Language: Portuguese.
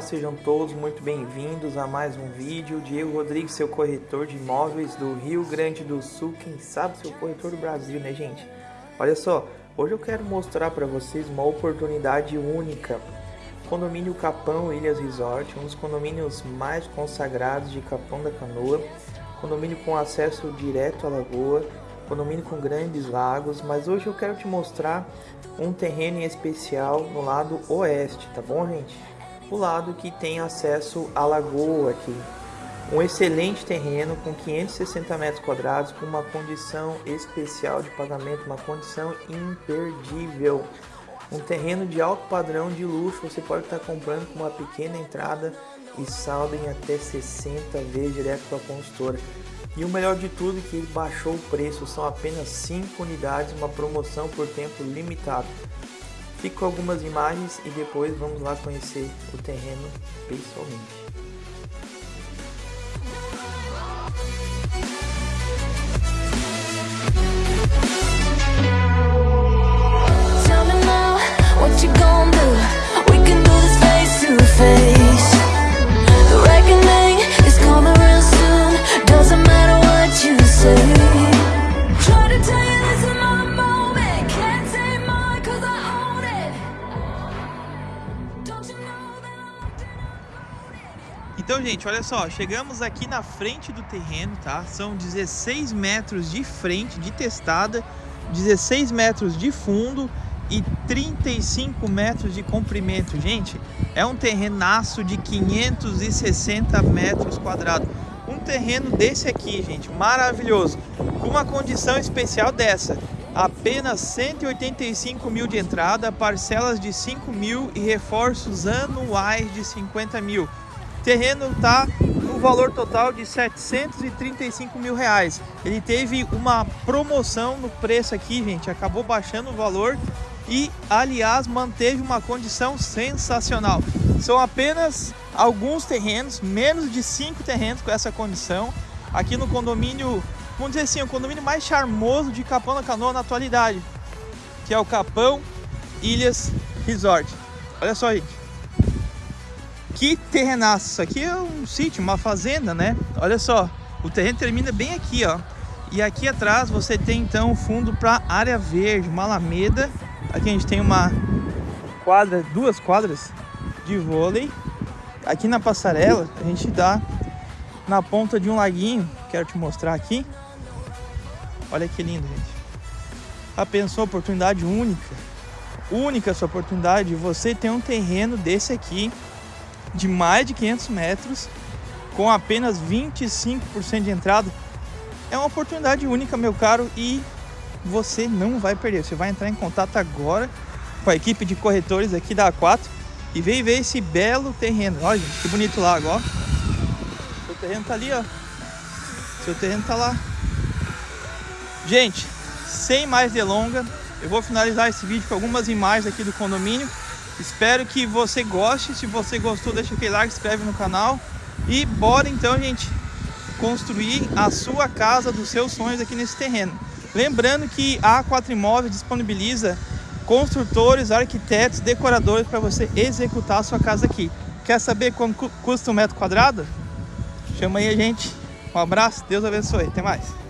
sejam todos muito bem-vindos a mais um vídeo. Diego Rodrigues, seu corretor de imóveis do Rio Grande do Sul, quem sabe seu corretor do Brasil, né gente? Olha só, hoje eu quero mostrar para vocês uma oportunidade única. Condomínio Capão Ilhas Resort, um dos condomínios mais consagrados de Capão da Canoa. Condomínio com acesso direto à lagoa, condomínio com grandes lagos, mas hoje eu quero te mostrar um terreno em especial no lado oeste, tá bom, gente? O lado que tem acesso à lagoa aqui. Um excelente terreno com 560 metros quadrados, com uma condição especial de pagamento, uma condição imperdível. Um terreno de alto padrão de luxo, você pode estar comprando com uma pequena entrada e saldo em até 60 vezes direto com a consultora. E o melhor de tudo é que ele baixou o preço, são apenas 5 unidades, uma promoção por tempo limitado. Fico com algumas imagens e depois vamos lá conhecer o terreno pessoalmente. Então, gente, olha só, chegamos aqui na frente do terreno, tá? São 16 metros de frente, de testada, 16 metros de fundo e 35 metros de comprimento. Gente, é um terrenaço de 560 metros quadrados. Um terreno desse aqui, gente, maravilhoso. Com uma condição especial dessa. Apenas 185 mil de entrada, parcelas de 5 mil e reforços anuais de 50 mil terreno está no valor total de 735 mil reais. Ele teve uma promoção no preço aqui, gente, acabou baixando o valor e, aliás, manteve uma condição sensacional. São apenas alguns terrenos, menos de cinco terrenos com essa condição, aqui no condomínio, vamos dizer assim, o condomínio mais charmoso de Capão da Canoa na atualidade, que é o Capão Ilhas Resort. Olha só, gente. Que terrenaço, isso aqui é um sítio, uma fazenda, né? Olha só, o terreno termina bem aqui, ó. E aqui atrás você tem então o fundo para área verde, uma alameda. Aqui a gente tem uma quadra, duas quadras de vôlei. Aqui na passarela a gente dá na ponta de um laguinho, quero te mostrar aqui. Olha que lindo, gente. Ah, pensou oportunidade única, única essa oportunidade. Você tem um terreno desse aqui de mais de 500 metros com apenas 25% de entrada. É uma oportunidade única, meu caro, e você não vai perder. Você vai entrar em contato agora com a equipe de corretores aqui da A4 e vem ver esse belo terreno. Olha, gente, que bonito lago, ó. Seu terreno tá ali, ó. Seu terreno tá lá. Gente, sem mais delonga, eu vou finalizar esse vídeo com algumas imagens aqui do condomínio Espero que você goste. Se você gostou, deixa aquele like, se inscreve no canal. E bora então, gente, construir a sua casa dos seus sonhos aqui nesse terreno. Lembrando que a A4 Imóveis disponibiliza construtores, arquitetos, decoradores para você executar a sua casa aqui. Quer saber quanto custa um metro quadrado? Chama aí a gente. Um abraço, Deus abençoe. Até mais.